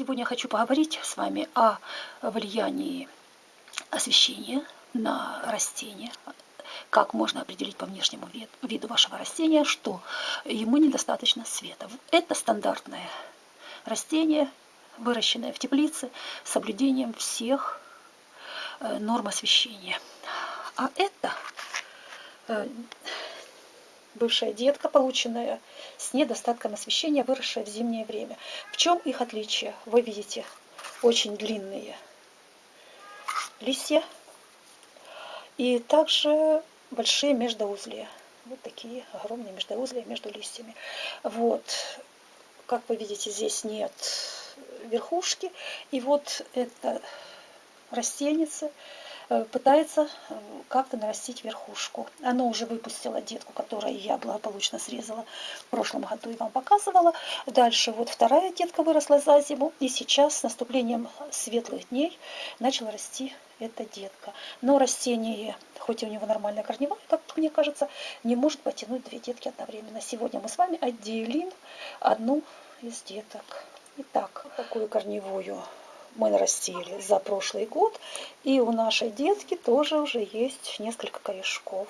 Сегодня хочу поговорить с вами о влиянии освещения на растение, как можно определить по внешнему виду вашего растения, что ему недостаточно света. Это стандартное растение, выращенное в теплице с соблюдением всех э, норм освещения. А это э, бывшая детка, полученная с недостатком освещения, выросшая в зимнее время. В чем их отличие? Вы видите очень длинные листья и также большие междоузлия. Вот такие огромные междоузлия между листьями. Вот, как вы видите, здесь нет верхушки. И вот это растеница пытается э, как-то нарастить верхушку. Оно уже выпустило детку, которую я благополучно срезала в прошлом году и вам показывала. Дальше вот вторая детка выросла за зиму. И сейчас с наступлением светлых дней начала расти эта детка. Но растение, хоть и у него нормальная корневая, как мне кажется, не может потянуть две детки одновременно. Сегодня мы с вами отделим одну из деток. Итак, такую корневую мы нарастили за прошлый год. И у нашей детки тоже уже есть несколько корешков.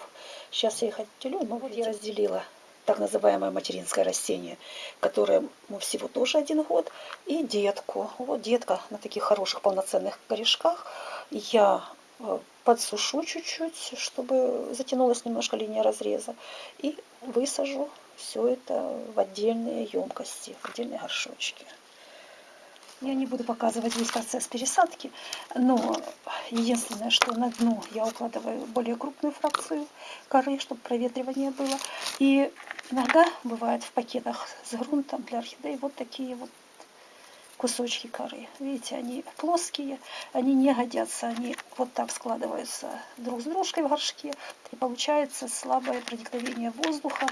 Сейчас я их отделю. Ну вот я разделила так называемое материнское растение, которое ну, всего тоже один год, и детку. Вот детка на таких хороших полноценных корешках. Я э, подсушу чуть-чуть, чтобы затянулась немножко линия разреза, и высажу все это в отдельные емкости, в отдельные горшочки. Я не буду показывать весь процесс пересадки, но единственное, что на дно я укладываю более крупную фракцию коры, чтобы проветривание было. И иногда бывает в пакетах с грунтом для орхидей вот такие вот кусочки коры. Видите, они плоские, они не годятся, они вот так складываются друг с дружкой в горшке. И получается слабое проникновение воздуха,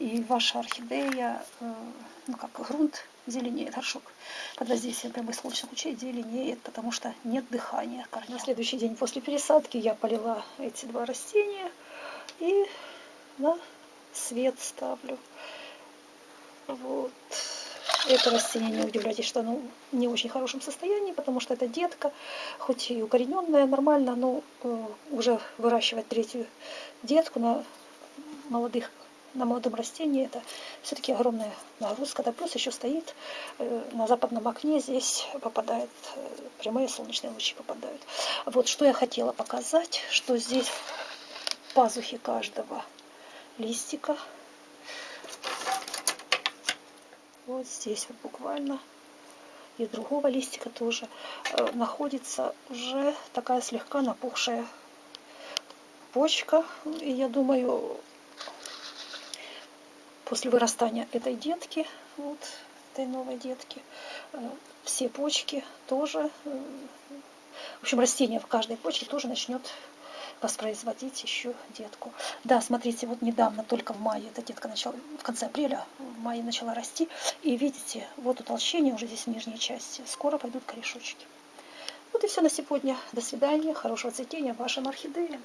и ваша орхидея, э, ну как грунт, зеленеет горшок. Под воздействием прямых солнечных лучей зеленеет, потому что нет дыхания корней. На следующий день после пересадки я полила эти два растения и на свет ставлю. Вот. Это растение, не удивляйтесь, что оно не в очень хорошем состоянии, потому что это детка, хоть и укорененная, нормально, но э, уже выращивать третью детку на молодых на молодом растении это все-таки огромная нагрузка. Да плюс еще стоит э, на западном окне, здесь попадает, э, прямые солнечные лучи попадают. Вот что я хотела показать, что здесь пазухи каждого листика. Вот здесь вот буквально и другого листика тоже э, находится уже такая слегка напухшая почка. И я думаю, после вырастания этой детки, вот этой новой детки, э, все почки тоже, э, в общем, растение в каждой почке тоже начнет воспроизводить еще детку. Да, смотрите, вот недавно, только в мае, эта детка начала, в конце апреля, в мае начала расти. И видите, вот утолщение уже здесь в нижней части. Скоро пойдут корешочки. Вот и все на сегодня. До свидания, хорошего цветения вашим орхидеям.